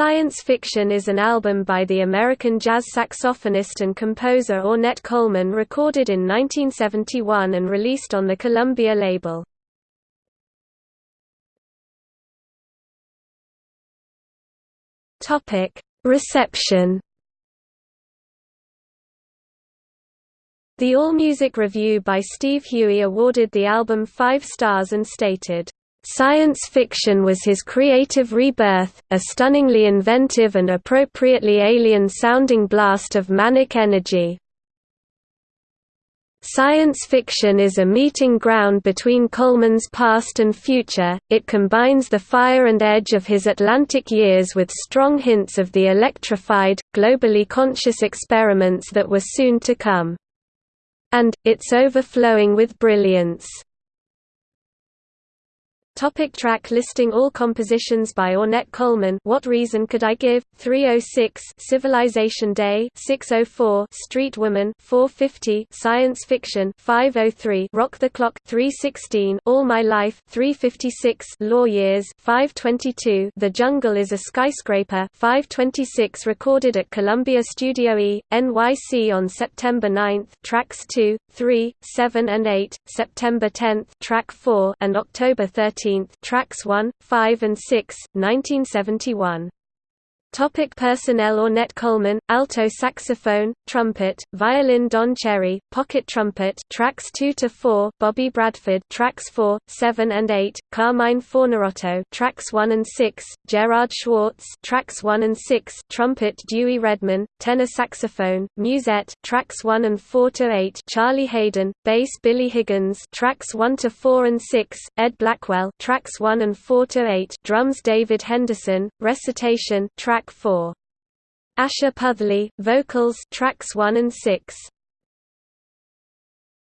Science Fiction is an album by the American jazz saxophonist and composer Ornette Coleman recorded in 1971 and released on the Columbia label. Reception The AllMusic review by Steve Huey awarded the album five stars and stated, Science fiction was his creative rebirth, a stunningly inventive and appropriately alien-sounding blast of manic energy. Science fiction is a meeting ground between Coleman's past and future, it combines the fire and edge of his Atlantic years with strong hints of the electrified, globally conscious experiments that were soon to come. And, it's overflowing with brilliance. Topic track listing All compositions by Ornette Coleman. What Reason Could I Give? 306 Civilization Day. 604 Street Woman. 450 Science Fiction. 503 Rock the Clock. 316 All My Life. 356 Law Years. 522 The Jungle is a Skyscraper. 526 Recorded at Columbia Studio E, NYC on September 9 Tracks 2, 3, 7 and 8, September 10 Track 4 and October 13 tracks 1, 5 and 6, 1971. Topic personnel Ornette Coleman, alto saxophone, trumpet, violin Don Cherry, pocket trumpet tracks 2 to 4, Bobby Bradford tracks 4, 7 and 8, Carmine Fornarotto tracks 1 and 6, Gerard Schwarz tracks 1 and 6, trumpet Dewey Redman, tenor saxophone, musette tracks 1 and 4 to 8, Charlie Haden, bass Billy Higgins tracks 1 to 4 and 6, Ed Blackwell tracks 1 and 4 to 8, drums David Henderson, recitation track track 4. Asha Puthli, vocals tracks 1 and 6.